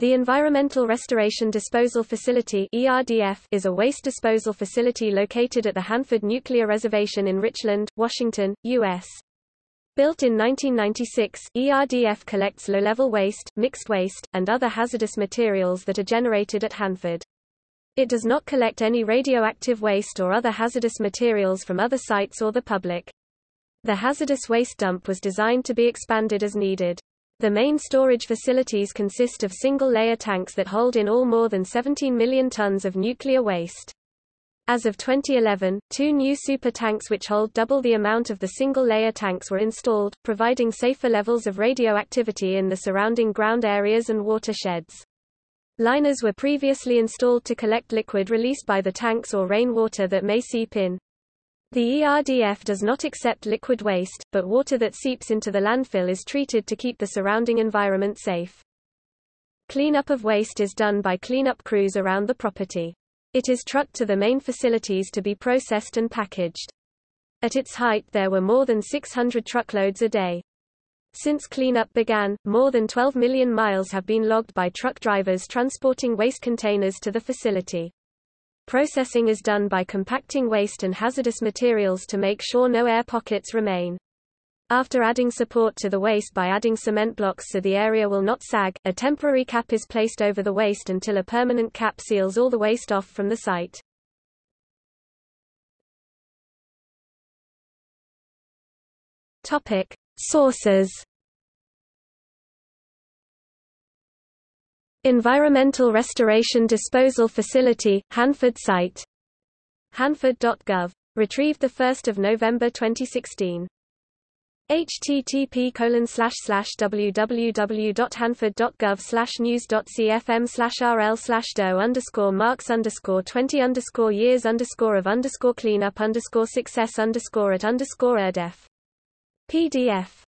The Environmental Restoration Disposal Facility ERDF is a waste disposal facility located at the Hanford Nuclear Reservation in Richland, Washington, U.S. Built in 1996, ERDF collects low-level waste, mixed waste, and other hazardous materials that are generated at Hanford. It does not collect any radioactive waste or other hazardous materials from other sites or the public. The hazardous waste dump was designed to be expanded as needed. The main storage facilities consist of single-layer tanks that hold in all more than 17 million tons of nuclear waste. As of 2011, two new super tanks which hold double the amount of the single-layer tanks were installed, providing safer levels of radioactivity in the surrounding ground areas and watersheds. Liners were previously installed to collect liquid released by the tanks or rainwater that may seep in. The ERDF does not accept liquid waste, but water that seeps into the landfill is treated to keep the surrounding environment safe. Cleanup of waste is done by cleanup crews around the property. It is trucked to the main facilities to be processed and packaged. At its height there were more than 600 truckloads a day. Since cleanup began, more than 12 million miles have been logged by truck drivers transporting waste containers to the facility. Processing is done by compacting waste and hazardous materials to make sure no air pockets remain. After adding support to the waste by adding cement blocks so the area will not sag, a temporary cap is placed over the waste until a permanent cap seals all the waste off from the site. Topic: Sources Environmental Restoration Disposal Facility, Hanford site. Hanford.gov. Retrieved 1 November 2016. http www.hanford.gov news.cfm rl do underscore marks underscore 20 underscore years of cleanup success at underscore erdef. PDF